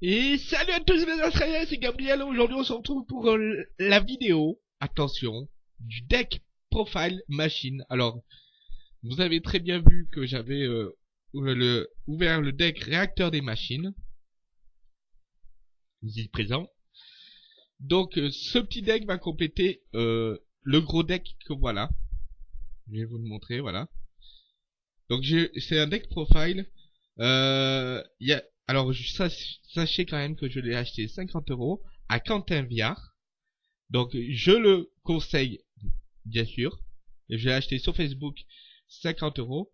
Et salut à tous les Australiens, c'est Gabriel. Aujourd'hui, on se retrouve pour euh, la vidéo, attention, du deck profile machine. Alors, vous avez très bien vu que j'avais euh, ouvert le deck réacteur des machines. Ici présent. Donc, euh, ce petit deck va compléter le gros deck que voilà. Je vais vous le montrer, voilà. Donc, c'est un deck profile. Il y a alors, sachez quand même que je l'ai acheté 50 euros à Quentin Viard. Donc, je le conseille, bien sûr. Je l'ai acheté sur Facebook 50 euros.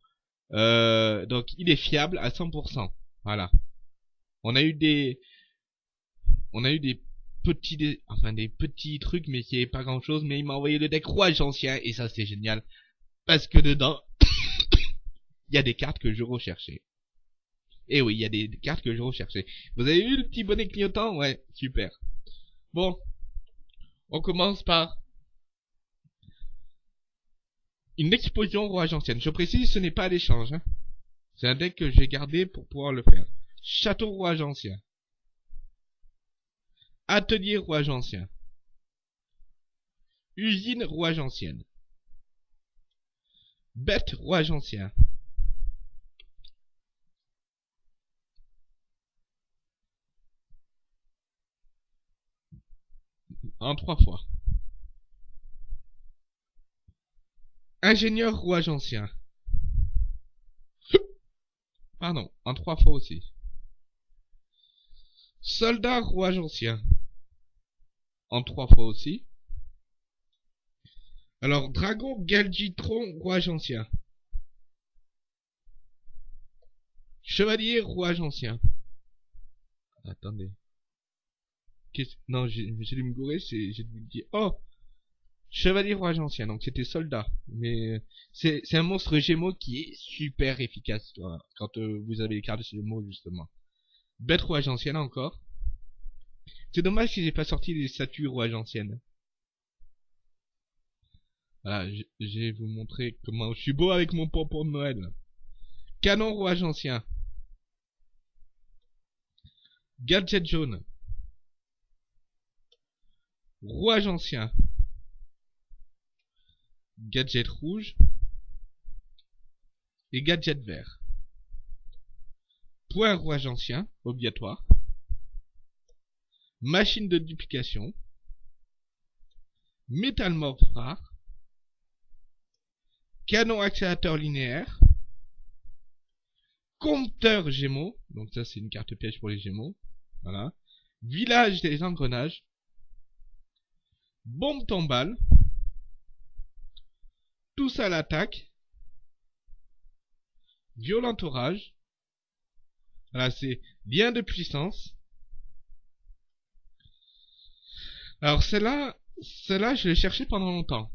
Euh, donc, il est fiable à 100%. Voilà. On a eu des, on a eu des petits, enfin des petits trucs, mais qui est pas grand chose. Mais il m'a envoyé le deck rouge ancien et ça c'est génial parce que dedans, il y a des cartes que je recherchais. Et eh oui, il y a des cartes que je recherchais. Vous avez eu le petit bonnet clignotant? Ouais, super. Bon, on commence par une explosion rouage ancienne. Je précise, ce n'est pas l'échange. Hein. C'est un deck que j'ai gardé pour pouvoir le faire. Château rouage ancien. Atelier rouage ancien. Usine rouage ancienne. Bête rouage ancien. En trois fois. Ingénieur rouage ancien. Pardon, en trois fois aussi. Soldat rouage ancien. En trois fois aussi. Alors, Dragon Galgitron rouage ancien. Chevalier rouage ancien. Attendez. Non, j'ai dû me gourer, c'est j'ai dû dire oh Chevalier Roi ancien, donc c'était soldat. Mais c'est un monstre gémeaux qui est super efficace quand euh, vous avez les cartes de gémeaux justement. Bête rouage ancienne encore. C'est dommage qu'ils aient pas sorti les statues rouage anciennes. Voilà, je vais vous montrer comment je suis beau avec mon pompon de Noël. Canon rouage ancien. Gadget jaune. Rouage ancien. Gadget rouge. Et gadget vert. Point rouage ancien, obligatoire. Machine de duplication. Métalmorph rare. Canon accélérateur linéaire. Compteur gémeaux. Donc ça c'est une carte piège pour les gémeaux. Voilà. Village des engrenages bombe tombale, tous à l'attaque, violent orage, voilà c'est bien de puissance. Alors celle-là, celle-là je l'ai cherché pendant longtemps.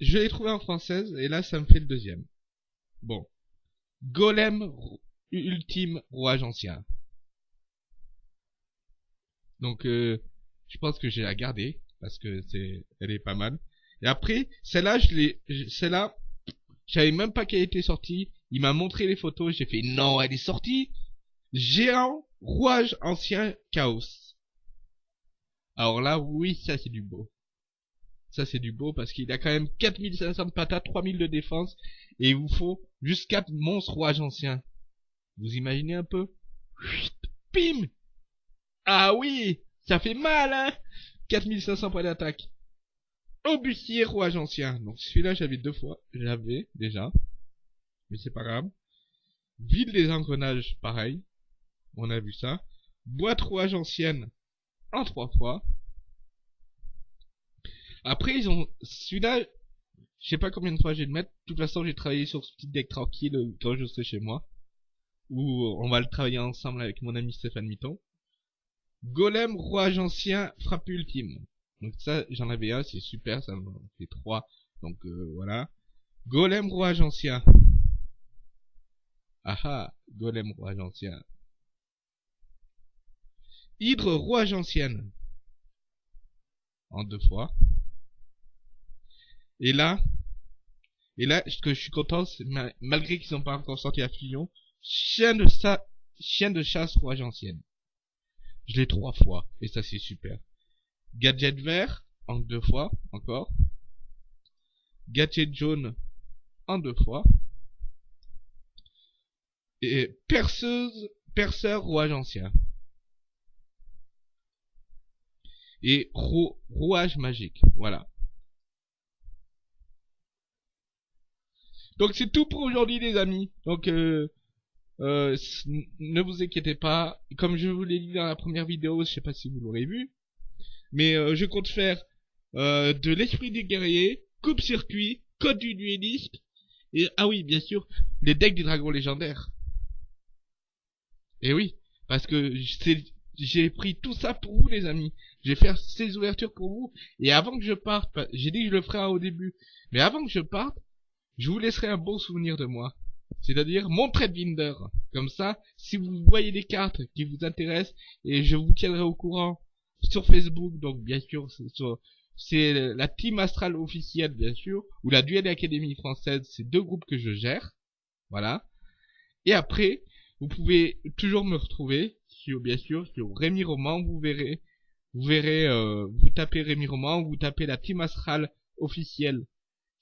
Je l'ai trouvé en française et là ça me fait le deuxième. Bon. Golem ultime rouage ancien. Donc euh, je pense que j'ai la garder parce que c'est, elle est pas mal. Et après, celle-là, je l'ai, celle-là, je savais même pas qu'elle était sortie. Il m'a montré les photos, j'ai fait non, elle est sortie. Géant, rouage ancien, chaos. Alors là, oui, ça c'est du beau. Ça c'est du beau parce qu'il a quand même 4500 de patates, 3000 de défense et il vous faut juste 4 monstres rouage anciens. Vous imaginez un peu? Pim Ah oui, ça fait mal hein? 4500 points d'attaque. Obusier rouage ancien. Donc celui-là j'avais deux fois. J'avais déjà. Mais c'est pas grave. Ville des engrenages, pareil. On a vu ça. Boîte rouage ancienne en trois fois. Après ils ont celui-là. Je sais pas combien de fois j'ai de mettre. De toute façon j'ai travaillé sur ce petit deck tranquille euh, quand je serai chez moi. Ou on va le travailler ensemble avec mon ami Stéphane Mitton. Golem, rouage ancien, frappe ultime. Donc ça, j'en avais un, c'est super, ça me fait trois. Donc euh, voilà. Golem, rouage ancien. Aha, golem, rouage ancien. Hydre, rouage ancienne. En deux fois. Et là, et là, ce que je suis content, c'est malgré qu'ils n'ont pas encore sorti la fusion, chien de, chien de chasse rouage ancienne. Je l'ai trois fois. Et ça, c'est super. Gadget vert, en deux fois, encore. Gadget jaune, en deux fois. Et perceuse, perceur rouage ancien. Et rouage magique, voilà. Donc c'est tout pour aujourd'hui les amis. Donc euh, euh, ne vous inquiétez pas. Comme je vous l'ai dit dans la première vidéo, je sais pas si vous l'aurez vu. Mais euh, je compte faire de l'esprit du guerrier, coupe-circuit, code du dueliste. Et ah oui, bien sûr, les decks du dragon légendaire. Et oui, parce que j'ai pris tout ça pour vous les amis. Je vais faire ces ouvertures pour vous. Et avant que je parte, j'ai dit que je le ferai au début. Mais avant que je parte, je vous laisserai un bon souvenir de moi. C'est-à-dire mon trade binder. Comme ça, si vous voyez des cartes qui vous intéressent, et je vous tiendrai au courant sur Facebook, donc bien sûr, c'est la Team Astral officielle, bien sûr, ou la Duel Académie française, c'est deux groupes que je gère. Voilà. Et après, vous pouvez toujours me retrouver sur, bien sûr, sur Rémi Roman, vous verrez, vous verrez, euh, vous tapez Rémi Roman, vous tapez la Team Astral officielle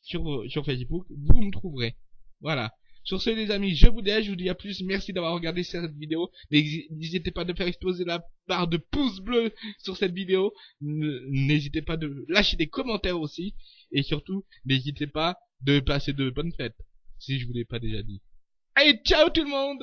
sur, sur Facebook, vous me trouverez. Voilà. Sur ce les amis, je vous dis, je vous dis à plus, merci d'avoir regardé cette vidéo, n'hésitez pas de faire exploser la barre de pouces bleus sur cette vidéo, n'hésitez pas de lâcher des commentaires aussi, et surtout, n'hésitez pas de passer de bonnes fêtes, si je vous l'ai pas déjà dit. Allez, ciao tout le monde